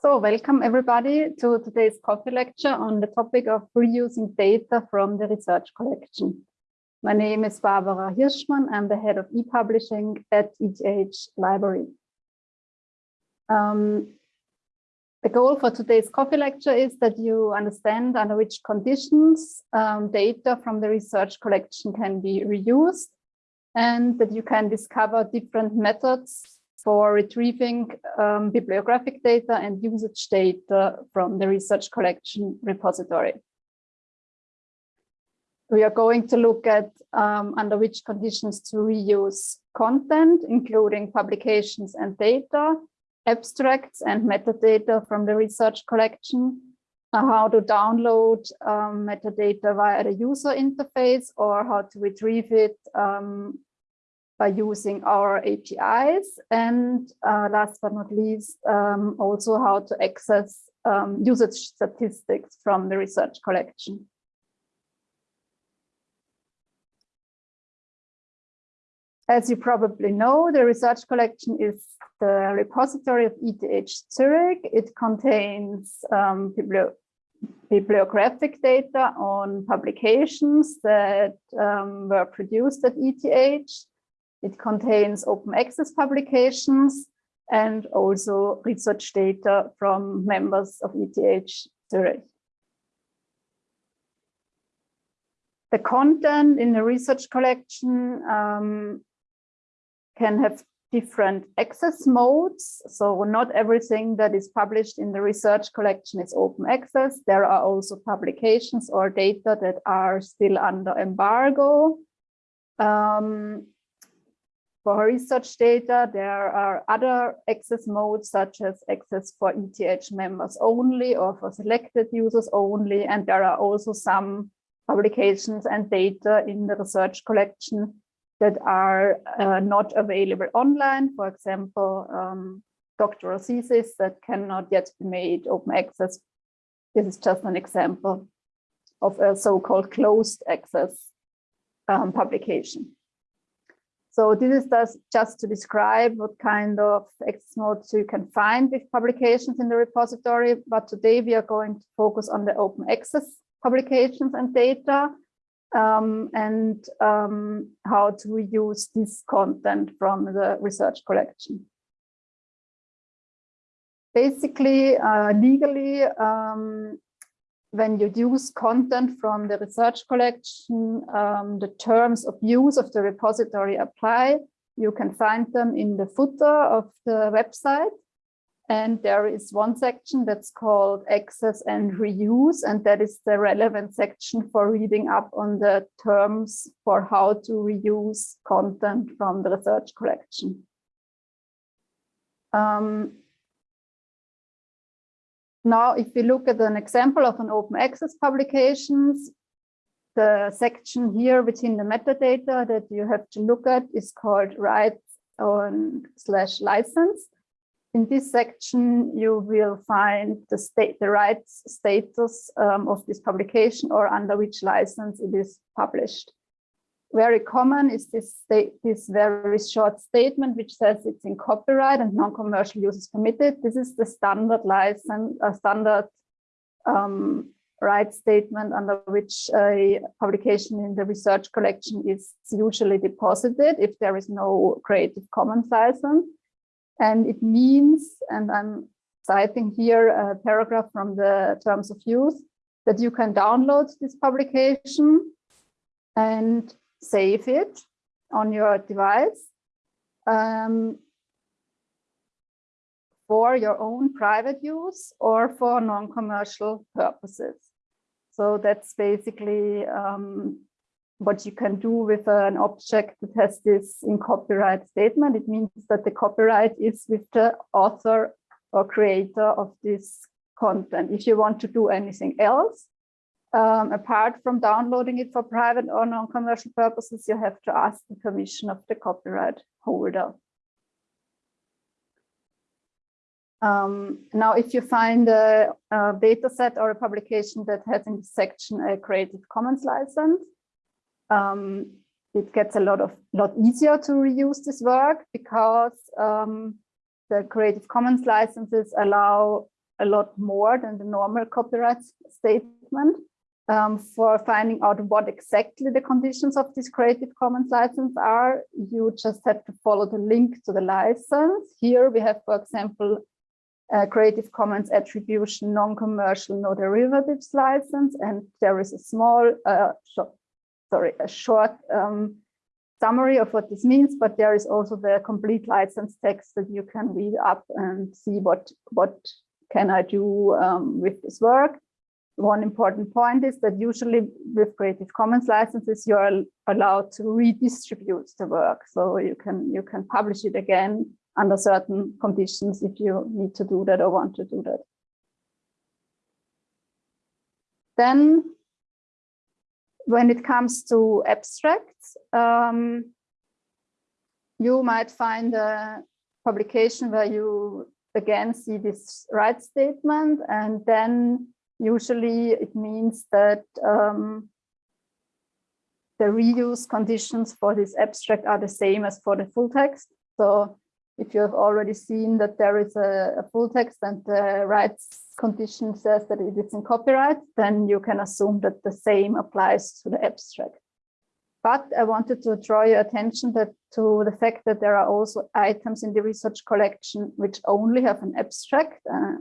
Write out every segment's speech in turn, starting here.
So welcome everybody to today's coffee lecture on the topic of reusing data from the research collection. My name is Barbara Hirschmann. I'm the head of e-publishing at ETH Library. Um, the goal for today's coffee lecture is that you understand under which conditions um, data from the research collection can be reused and that you can discover different methods for retrieving um, bibliographic data and usage data from the research collection repository. We are going to look at um, under which conditions to reuse content, including publications and data, abstracts and metadata from the research collection, uh, how to download um, metadata via the user interface or how to retrieve it um, by using our APIs and uh, last but not least um, also how to access um, usage statistics from the research collection. As you probably know, the research collection is the repository of ETH Zurich. It contains um, bibliographic data on publications that um, were produced at ETH it contains open access publications and also research data from members of ETH Zurich. The content in the research collection um, can have different access modes. So not everything that is published in the research collection is open access. There are also publications or data that are still under embargo. Um, for research data, there are other access modes such as access for ETH members only or for selected users only. And there are also some publications and data in the research collection that are uh, not available online. For example, um, doctoral thesis that cannot yet be made open access. This is just an example of a so-called closed access um, publication. So this is just to describe what kind of access modes you can find with publications in the repository. But today we are going to focus on the open access publications and data um, and um, how to reuse this content from the research collection. Basically, uh, legally, um, when you use content from the research collection, um, the terms of use of the repository apply. You can find them in the footer of the website. And there is one section that's called access and reuse, and that is the relevant section for reading up on the terms for how to reuse content from the research collection. Um, now, if we look at an example of an open access publications, the section here within the metadata that you have to look at is called rights on slash license. In this section, you will find the state, the rights status um, of this publication or under which license it is published very common is this this very short statement which says it's in copyright and non-commercial use is permitted. This is the standard license, a standard um, right statement under which a publication in the research collection is usually deposited if there is no Creative Commons license. And it means, and I'm citing here a paragraph from the terms of use, that you can download this publication and save it on your device um, for your own private use or for non-commercial purposes. So that's basically um, what you can do with an object that has this in copyright statement. It means that the copyright is with the author or creator of this content. If you want to do anything else, um, apart from downloading it for private or non-commercial purposes, you have to ask the permission of the copyright holder. Um, now, if you find a, a, data set or a publication that has in this section a Creative Commons license, um, it gets a lot of lot easier to reuse this work because um, the Creative Commons licenses allow a lot more than the normal copyright statement. Um, for finding out what exactly the conditions of this Creative Commons license are, you just have to follow the link to the license. Here we have, for example, Creative Commons attribution, non-commercial, no derivatives license, and there is a small, uh, sorry, a short um, summary of what this means, but there is also the complete license text that you can read up and see what, what can I do um, with this work one important point is that usually with Creative Commons licenses, you're allowed to redistribute the work. So you can you can publish it again under certain conditions if you need to do that or want to do that. Then when it comes to abstracts, um, you might find a publication where you again see this right statement and then Usually it means that um, the reuse conditions for this abstract are the same as for the full text. So if you have already seen that there is a, a, full text and the rights condition says that it is in copyright, then you can assume that the same applies to the abstract. But I wanted to draw your attention that to the fact that there are also items in the research collection which only have an abstract. Uh,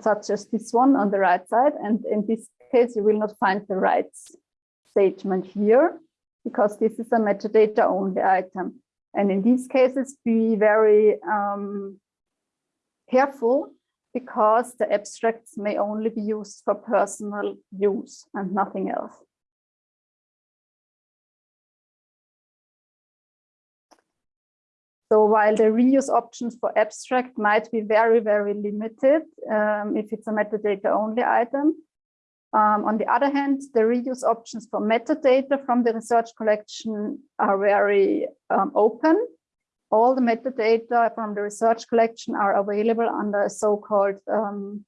such as this one on the right side. And in this case, you will not find the rights statement here because this is a metadata only item. And in these cases, be very um, careful because the abstracts may only be used for personal use and nothing else. So while the reuse options for abstract might be very, very limited um, if it's a metadata only item, um, on the other hand, the reuse options for metadata from the research collection are very um, open. All the metadata from the research collection are available under a so-called um,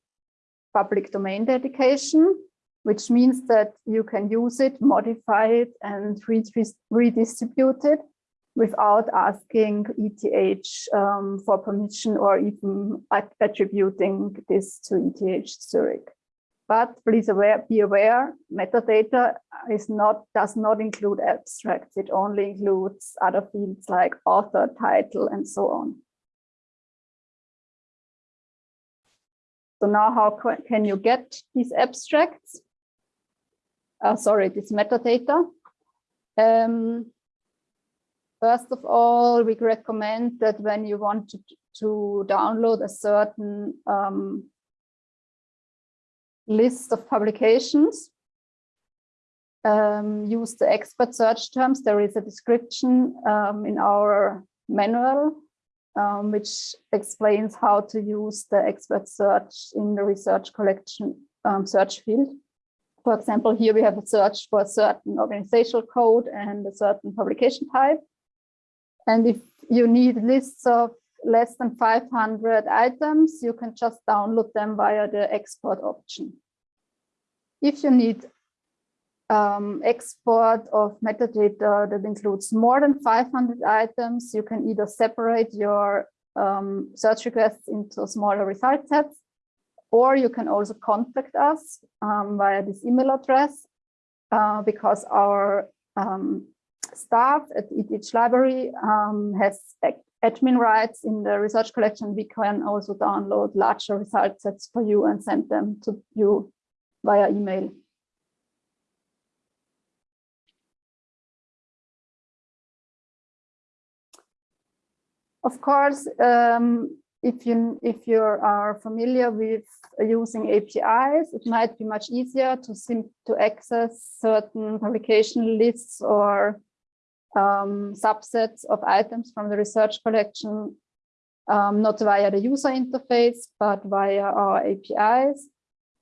public domain dedication, which means that you can use it, modify it, and redistribute it without asking ETH um, for permission or even attributing this to ETH Zurich. But please aware, be aware, metadata is not does not include abstracts. It only includes other fields like author, title, and so on. So now how can you get these abstracts? Uh, sorry, this metadata. Um, First of all, we recommend that when you want to, to download a certain um, list of publications, um, use the expert search terms. There is a description um, in our manual, um, which explains how to use the expert search in the research collection um, search field. For example, here we have a search for a certain organizational code and a certain publication type. And if you need lists of less than 500 items, you can just download them via the export option. If you need um, export of metadata that includes more than 500 items, you can either separate your um, search requests into smaller result sets, or you can also contact us um, via this email address uh, because our um, staff at ETH Library um, has admin rights in the research collection. We can also download larger result sets for you and send them to you via email. Of course, um, if you if you are familiar with using APIs, it might be much easier to sim to access certain publication lists or um, subsets of items from the research collection, um, not via the user interface, but via our APIs.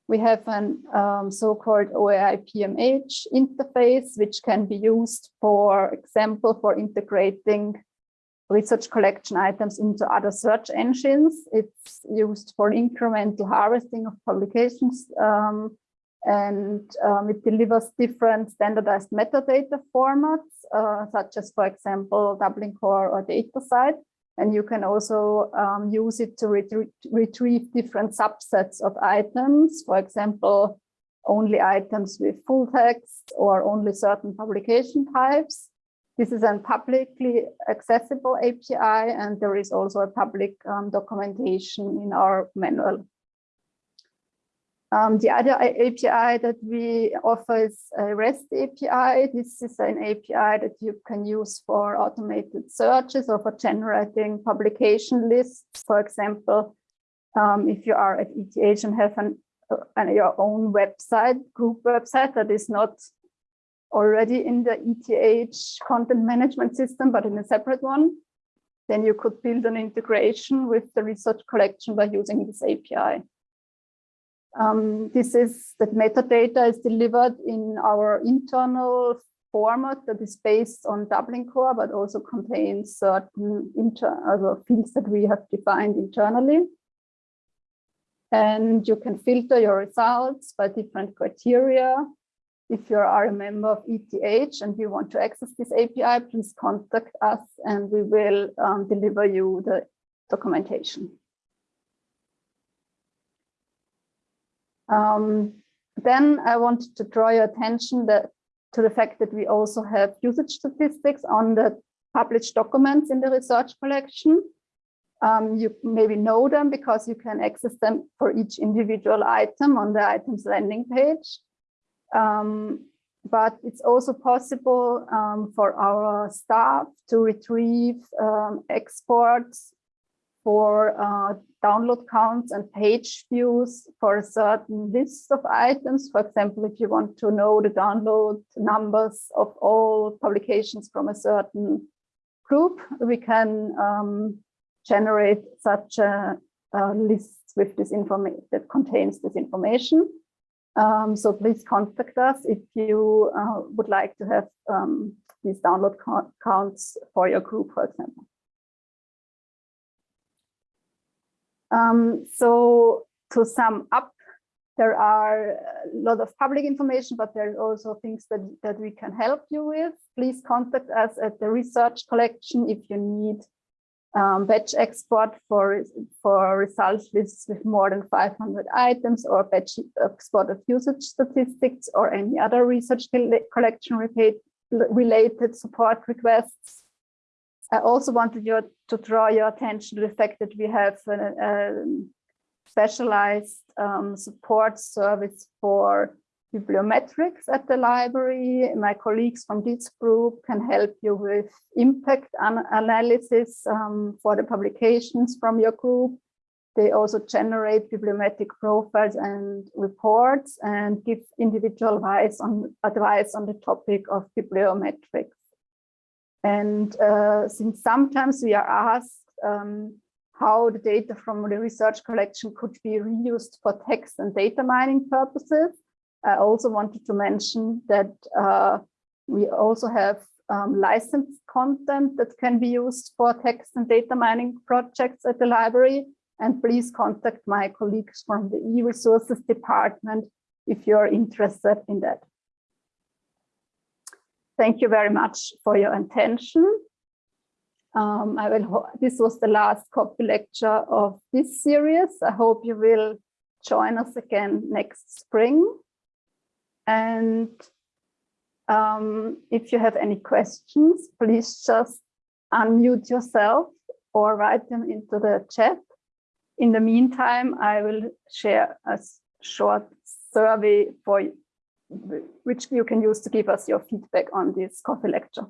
We have an um, so-called OAI PMH interface, which can be used, for example, for integrating research collection items into other search engines. It's used for incremental harvesting of publications um, and um, it delivers different standardized metadata formats, uh, such as, for example, Dublin Core or DataCite. And you can also um, use it to retrie retrieve different subsets of items, for example, only items with full text or only certain publication types. This is a publicly accessible API, and there is also a public um, documentation in our manual. Um, the other API that we offer is a REST API. This is an API that you can use for automated searches or for generating publication lists. For example, um, if you are at ETH and have an, uh, your own website, group website that is not already in the ETH content management system, but in a separate one, then you could build an integration with the research collection by using this API. Um, this is that metadata is delivered in our internal format that is based on Dublin Core, but also contains certain inter fields that we have defined internally. And you can filter your results by different criteria. If you are a member of ETH and you want to access this API, please contact us and we will um, deliver you the documentation. Um, then I want to draw your attention that, to the fact that we also have usage statistics on the published documents in the research collection. Um, you maybe know them because you can access them for each individual item on the items landing page. Um, but it's also possible um, for our staff to retrieve um, exports for uh, download counts and page views for a certain list of items. For example, if you want to know the download numbers of all publications from a certain group, we can um, generate such a, a, list with this information that contains this information. Um, so please contact us if you uh, would like to have um, these download counts for your group, for example. Um, so to sum up, there are a lot of public information, but there are also things that, that we can help you with. Please contact us at the research collection if you need um, batch export for, for results lists with more than 500 items or batch export of usage statistics or any other research collection related support requests. I also wanted you to draw your attention to the fact that we have a, a specialized um, support service for bibliometrics at the library. My colleagues from this group can help you with impact an analysis um, for the publications from your group. They also generate bibliometric profiles and reports and give individual advice on, advice on the topic of bibliometrics. And uh, since sometimes we are asked um, how the data from the research collection could be reused for text and data mining purposes, I also wanted to mention that uh, we also have um, licensed content that can be used for text and data mining projects at the library. And please contact my colleagues from the e-resources department if you're interested in that. Thank you very much for your attention. Um, I will. This was the last copy lecture of this series. I hope you will join us again next spring. And um, if you have any questions, please just unmute yourself or write them into the chat. In the meantime, I will share a short survey for which you can use to give us your feedback on this coffee lecture.